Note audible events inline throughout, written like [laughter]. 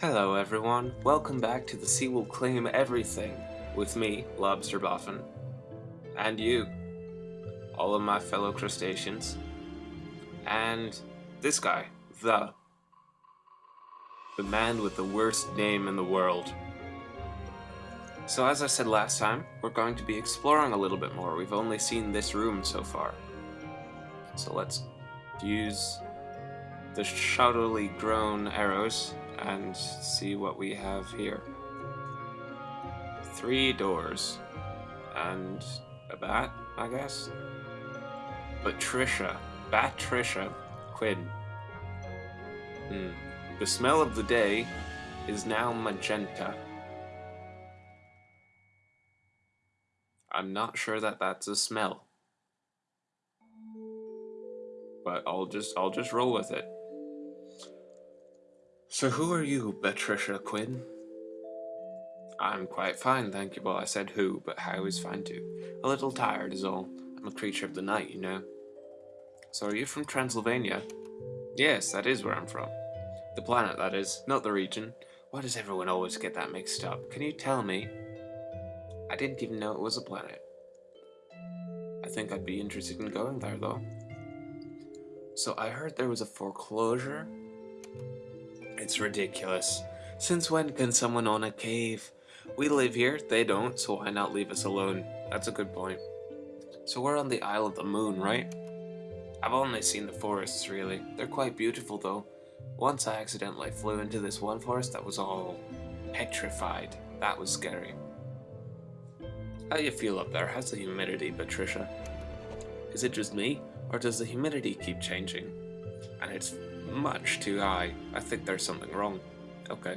Hello everyone, welcome back to the Sea Will Claim Everything with me, Lobster Boffin, and you, all of my fellow crustaceans, and this guy, the, the man with the worst name in the world. So as I said last time, we're going to be exploring a little bit more. We've only seen this room so far. So let's use the shoddily grown arrows and see what we have here. Three doors. And a bat, I guess? Patricia. Batricia Quinn. Hmm. The smell of the day is now magenta. I'm not sure that that's a smell. But I'll just I'll just roll with it. So who are you, Patricia Quinn? I'm quite fine, thank you. Well, I said who, but how is fine too. A little tired is all. I'm a creature of the night, you know. So are you from Transylvania? Yes, that is where I'm from. The planet, that is, not the region. Why does everyone always get that mixed up? Can you tell me? I didn't even know it was a planet. I think I'd be interested in going there, though. So I heard there was a foreclosure it's ridiculous. Since when can someone own a cave? We live here, they don't, so why not leave us alone? That's a good point. So we're on the Isle of the Moon, right? I've only seen the forests, really. They're quite beautiful, though. Once I accidentally flew into this one forest that was all petrified. That was scary. How do you feel up there? How's the humidity, Patricia? Is it just me, or does the humidity keep changing? And it's much too high. I think there's something wrong. Okay.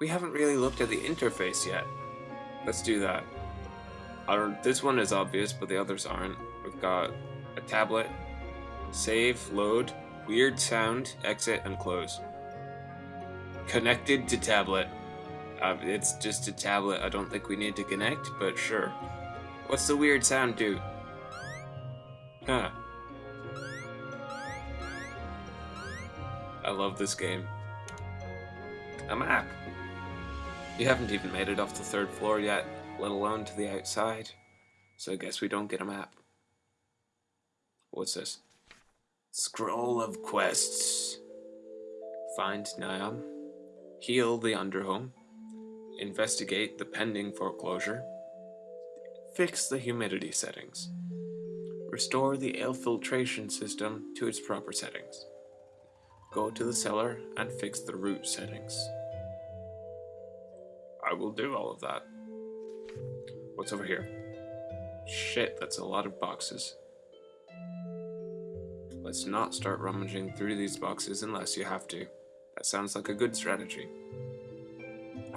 We haven't really looked at the interface yet. Let's do that. Our, this one is obvious, but the others aren't. We've got a tablet, save, load, weird sound, exit, and close. Connected to tablet. Uh, it's just a tablet. I don't think we need to connect, but sure. What's the weird sound do? Huh. Love this game. A map! You haven't even made it off the third floor yet, let alone to the outside. So I guess we don't get a map. What's this? Scroll of Quests. Find Niam. Heal the Underhome. Investigate the pending foreclosure. Fix the humidity settings. Restore the air filtration system to its proper settings. Go to the cellar and fix the root settings. I will do all of that. What's over here? Shit, that's a lot of boxes. Let's not start rummaging through these boxes unless you have to. That sounds like a good strategy.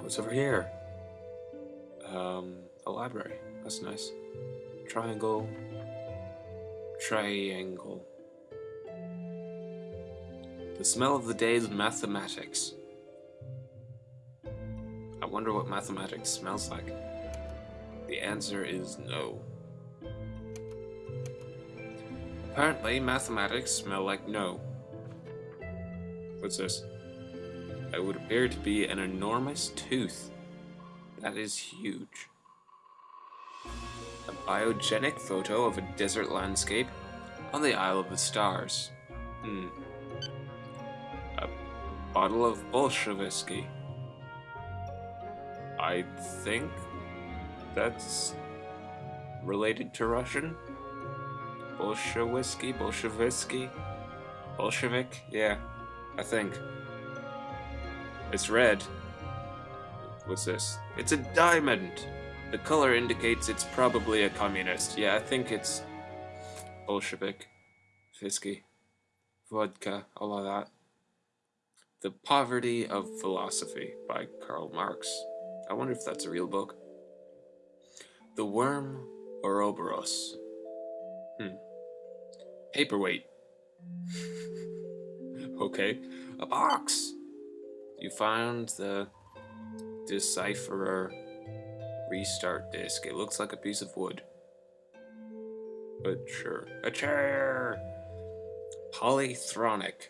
What's over here? Um, a library. That's nice. Triangle. Triangle. The smell of the day is mathematics. I wonder what mathematics smells like. The answer is no. Apparently, mathematics smell like no. What's this? It would appear to be an enormous tooth. That is huge. A biogenic photo of a desert landscape on the Isle of the Stars. Hmm bottle of Bolshevsky. I think that's related to Russian. Bolshevsky, Bolshevsky, Bolshevik, yeah, I think. It's red. What's this? It's a diamond! The color indicates it's probably a communist. Yeah, I think it's Bolshevik, Fisky, vodka, all of that. The Poverty of Philosophy by Karl Marx. I wonder if that's a real book. The Worm Ouroboros. Hmm. Paperweight. [laughs] okay. A box! You found the Decipherer restart disk. It looks like a piece of wood. But sure. A chair! Polythronic.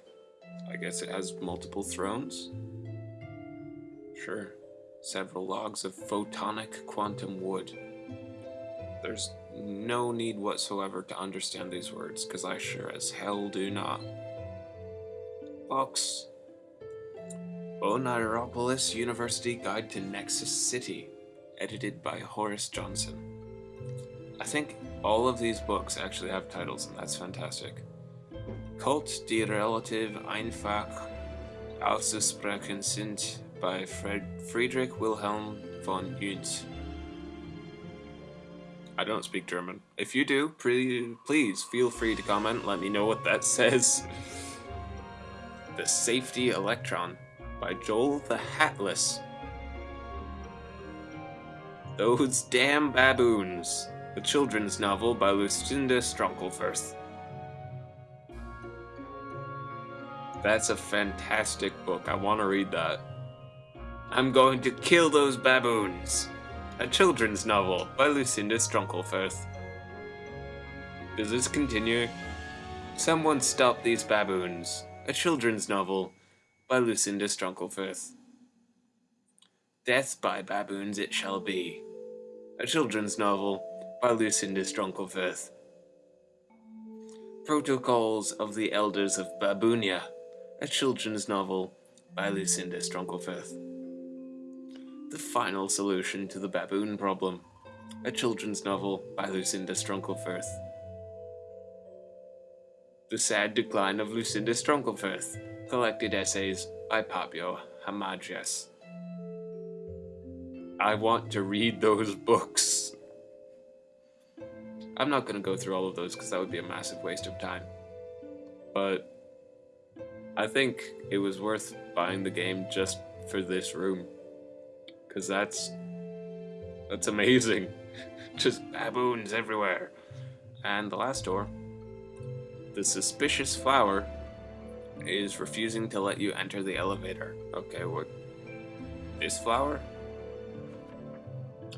I guess it has multiple thrones? Sure. Several logs of photonic quantum wood. There's no need whatsoever to understand these words, because I sure as hell do not. Books. Oneiropolis University Guide to Nexus City, edited by Horace Johnson. I think all of these books actually have titles, and that's fantastic. Kult die Relative Einfach auszusprechen sind by Fred Friedrich Wilhelm von Junz. I don't speak German. If you do, please feel free to comment. Let me know what that [laughs] says. the Safety Electron by Joel the Hatless. Those Damn Baboons, a children's novel by Lucinda Strunkelfirth. That's a fantastic book. I want to read that. I'm going to kill those baboons a children's novel by Lucinda Strunkelfirth. Does this continue? Someone Stop These Baboons, a children's novel by Lucinda Strunkelfirth. Death by Baboons It Shall Be, a children's novel by Lucinda Strunkelfirth. Protocols of the Elders of Baboonia, a children's novel by Lucinda Strunkelfirth. The Final Solution to the Baboon Problem, a children's novel by Lucinda Strunkelfirth. The Sad Decline of Lucinda Strunkelfirth, collected essays by Pablo Hamagias. I want to read those books. I'm not going to go through all of those because that would be a massive waste of time. But I think it was worth buying the game just for this room because that's that's amazing. [laughs] Just baboons everywhere. And the last door, the suspicious flower is refusing to let you enter the elevator. Okay, what? This flower?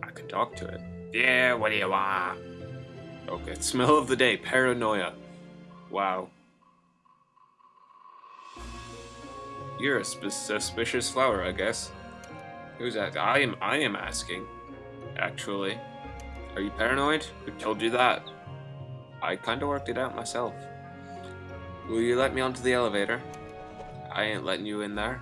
I can talk to it. Yeah, what do you want? Okay, [laughs] smell of the day, paranoia. Wow. You're a suspicious flower, I guess. Who's that? I am I am asking. Actually. Are you paranoid? Who told you that? I kinda worked it out myself. Will you let me onto the elevator? I ain't letting you in there.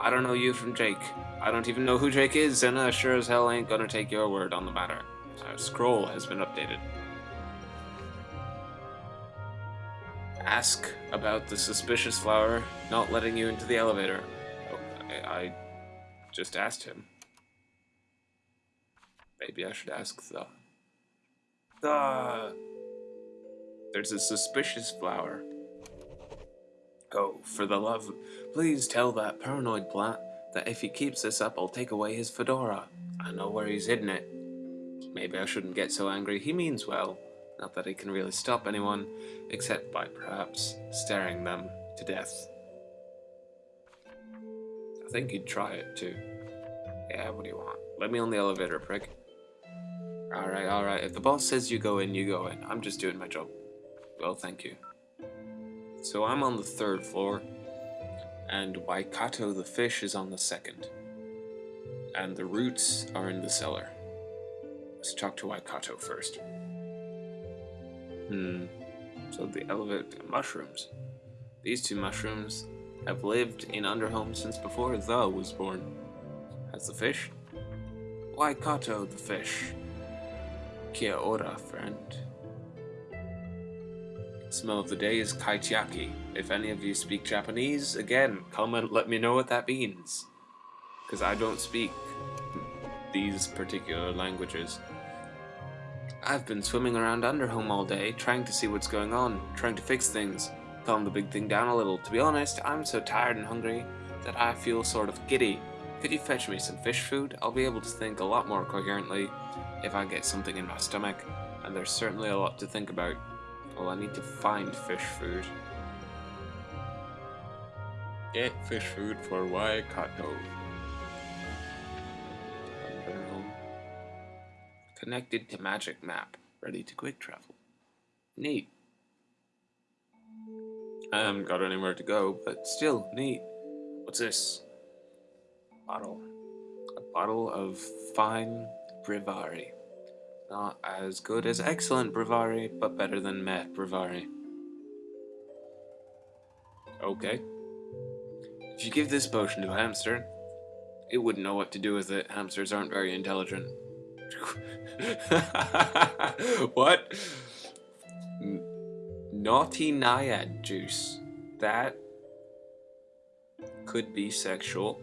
I don't know you from Jake. I don't even know who Jake is, and I sure as hell ain't gonna take your word on the matter. Our scroll has been updated. Ask about the suspicious flower not letting you into the elevator. Oh, I just asked him. Maybe I should ask the... The... There's a suspicious flower. Oh, for the love... Please tell that paranoid plant that if he keeps this up, I'll take away his fedora. I know where he's hidden it. Maybe I shouldn't get so angry. He means well. Not that he can really stop anyone, except by perhaps staring them to death. I think he'd try it too. Yeah, what do you want? Let me on the elevator, prick. Alright, alright. If the boss says you go in, you go in. I'm just doing my job. Well, thank you. So I'm on the third floor, and Waikato the fish is on the second. And the roots are in the cellar. Let's talk to Waikato first. Hmm. So the elephant mushrooms. These two mushrooms have lived in Underhome since before The was born. Has the fish? Waikato the fish. Kia ora, friend. Smell of the day is kaitiaki. If any of you speak Japanese, again, comment, let me know what that means. Because I don't speak these particular languages. I've been swimming around Underhome all day, trying to see what's going on, trying to fix things, calm the big thing down a little. To be honest, I'm so tired and hungry that I feel sort of giddy. Could you fetch me some fish food? I'll be able to think a lot more coherently if I get something in my stomach, and there's certainly a lot to think about. Well, I need to find fish food. Get fish food for Waikato. Connected to magic map, ready to quick travel. Neat. I haven't got anywhere to go, but still, neat. What's this? Bottle. A bottle of fine Brivari. Not as good as excellent Brivari, but better than meh Brivari. Okay. If you give this potion to a hamster, it wouldn't know what to do with it. Hamsters aren't very intelligent. [laughs] what? Naughty naiad juice. That could be sexual.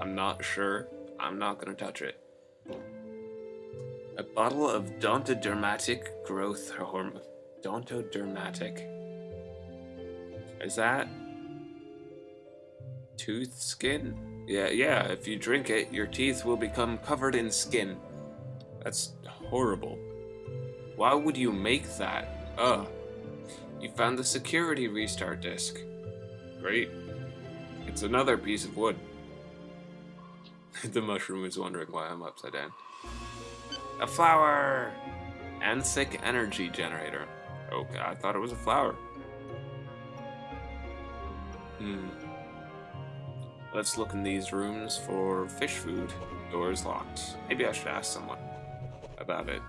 I'm not sure. I'm not gonna touch it. A bottle of Dontodermatic growth hormone. Dontodermatic. Is that tooth skin? Yeah, yeah, if you drink it, your teeth will become covered in skin. That's horrible. Why would you make that? Ugh. You found the security restart disk. Great. It's another piece of wood. [laughs] the mushroom is wondering why I'm upside down. A flower! Anthic energy generator. Okay, I thought it was a flower. Hmm. Let's look in these rooms for fish food. Doors locked. Maybe I should ask someone about it.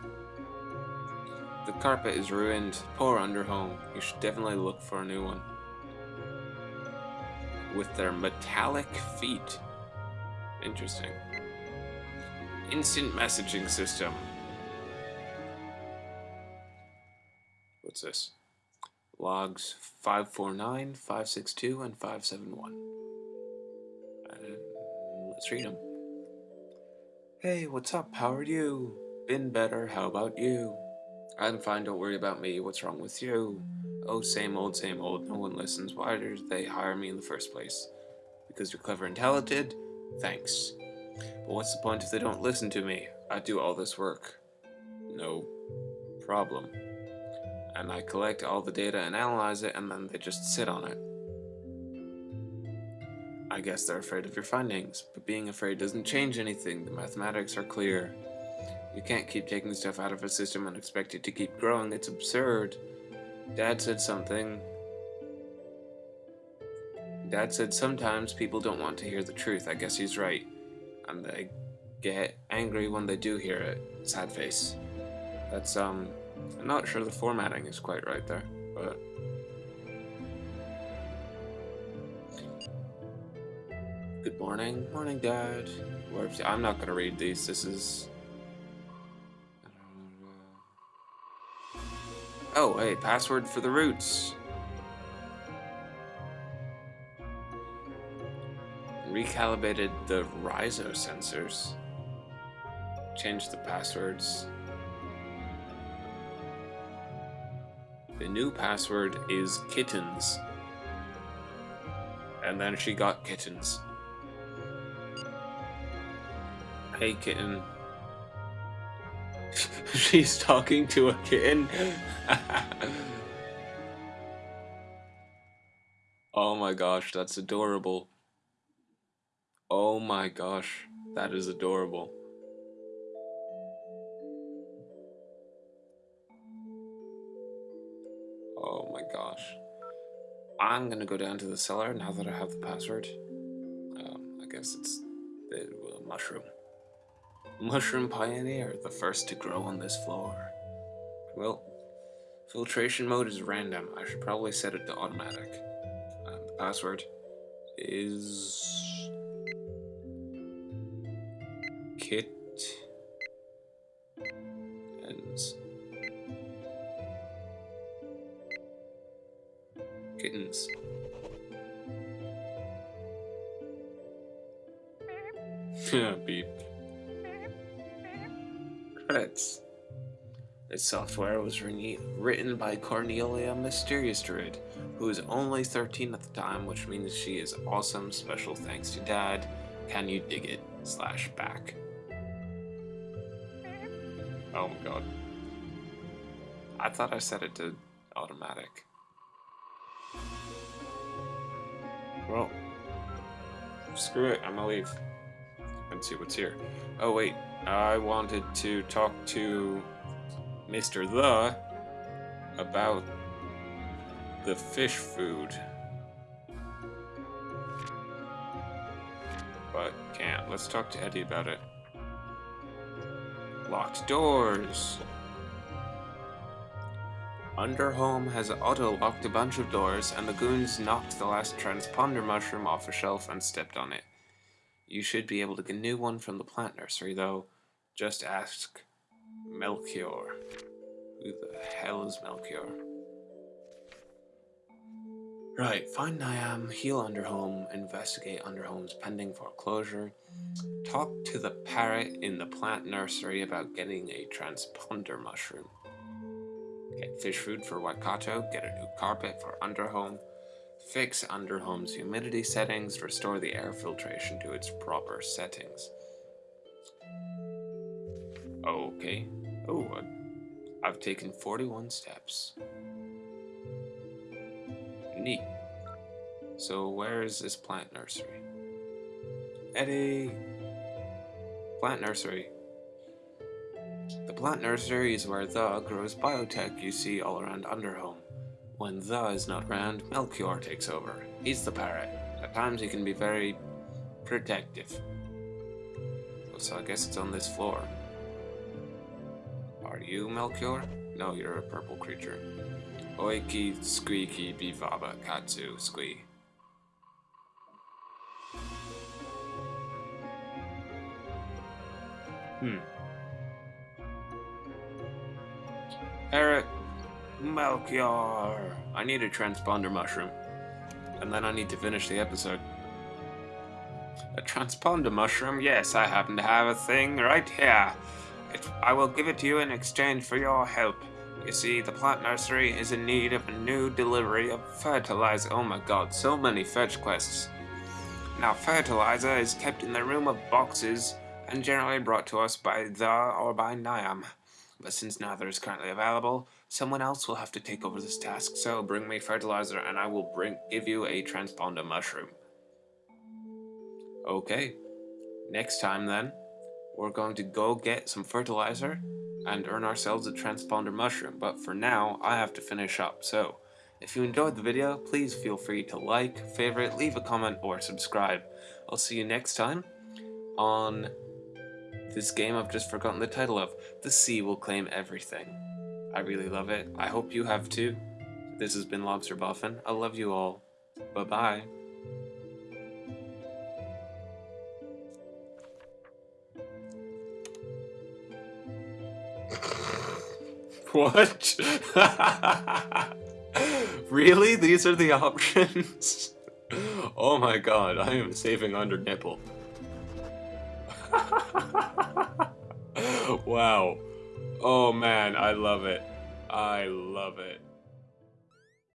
The carpet is ruined. Poor underhome. You should definitely look for a new one. With their metallic feet. Interesting. Instant messaging system. What's this? Logs 549, 562, and 571. Let's read them. Hey, what's up? How are you? Been better. How about you? I'm fine. Don't worry about me. What's wrong with you? Oh, same old, same old. No one listens. Why did they hire me in the first place? Because you're clever and talented? Thanks. But what's the point if they don't listen to me? I do all this work. No problem. And I collect all the data and analyze it, and then they just sit on it. I guess they're afraid of your findings, but being afraid doesn't change anything. The mathematics are clear. You can't keep taking stuff out of a system and expect it to keep growing. It's absurd. Dad said something. Dad said sometimes people don't want to hear the truth. I guess he's right. And they get angry when they do hear it. Sad face. That's, um, I'm not sure the formatting is quite right there, but... Good morning. Morning, Dad. I'm not gonna read these. This is Oh, hey, password for the roots. Recalibrated the Rhizo sensors. Changed the passwords. The new password is kittens. And then she got kittens. Hey, kitten. [laughs] She's talking to a kitten. [laughs] oh my gosh, that's adorable. Oh my gosh, that is adorable. Oh my gosh. I'm gonna go down to the cellar now that I have the password. Um, I guess it's the mushroom. Mushroom Pioneer, the first to grow on this floor. Well, filtration mode is random. I should probably set it to automatic. Um, the password is kit and kittens. [laughs] Beep. Credits. This software was written by Cornelia Mysterious Druid, who is only 13 at the time, which means she is awesome. Special thanks to Dad. Can you dig it? Slash back. Oh my god. I thought I set it to automatic. Well, screw it, I'm gonna leave and see what's here. Oh wait, I wanted to talk to Mr. The about the fish food. But can't. Let's talk to Eddie about it. Locked doors. Underhome has auto-locked a bunch of doors, and the goons knocked the last transponder mushroom off a shelf and stepped on it. You should be able to get a new one from the plant nursery, though. Just ask Melchior. Who the hell is Melchior? Right, find Niam, heal Underhome, investigate Underhome's pending foreclosure, talk to the parrot in the plant nursery about getting a transponder mushroom. Get fish food for Waikato, get a new carpet for Underhome, fix Underhome's humidity settings, restore the air filtration to its proper settings. Okay. Oh, I've taken 41 steps. Neat. So where is this plant nursery? Eddie! Plant nursery. The plant nursery is where the grows biotech you see all around Underhome. When the is not around, Melchior takes over. He's the parrot. At times he can be very protective. So I guess it's on this floor. Are you Melchior? No, you're a purple creature. Oiki, squeaky, bivaba, katsu, squee. Hmm. Eric, Melchior. I need a transponder mushroom. And then I need to finish the episode. A transponder mushroom? Yes, I happen to have a thing right here. It, I will give it to you in exchange for your help. You see, the plant nursery is in need of a new delivery of fertilizer. Oh my god, so many fetch quests. Now, fertilizer is kept in the room of boxes and generally brought to us by the or by Niam. But since neither is currently available, someone else will have to take over this task, so bring me fertilizer and I will bring give you a transponder mushroom. Okay, next time then, we're going to go get some fertilizer and earn ourselves a transponder mushroom, but for now, I have to finish up, so if you enjoyed the video, please feel free to like, favorite, leave a comment, or subscribe. I'll see you next time on this game I've just forgotten the title of, The Sea Will Claim Everything. I really love it. I hope you have too. This has been Lobster Boffin. I love you all. Bye-bye. [laughs] What? [laughs] really? These are the options? [laughs] oh my god, I am saving under nipple. [laughs] wow. Oh man, I love it. I love it.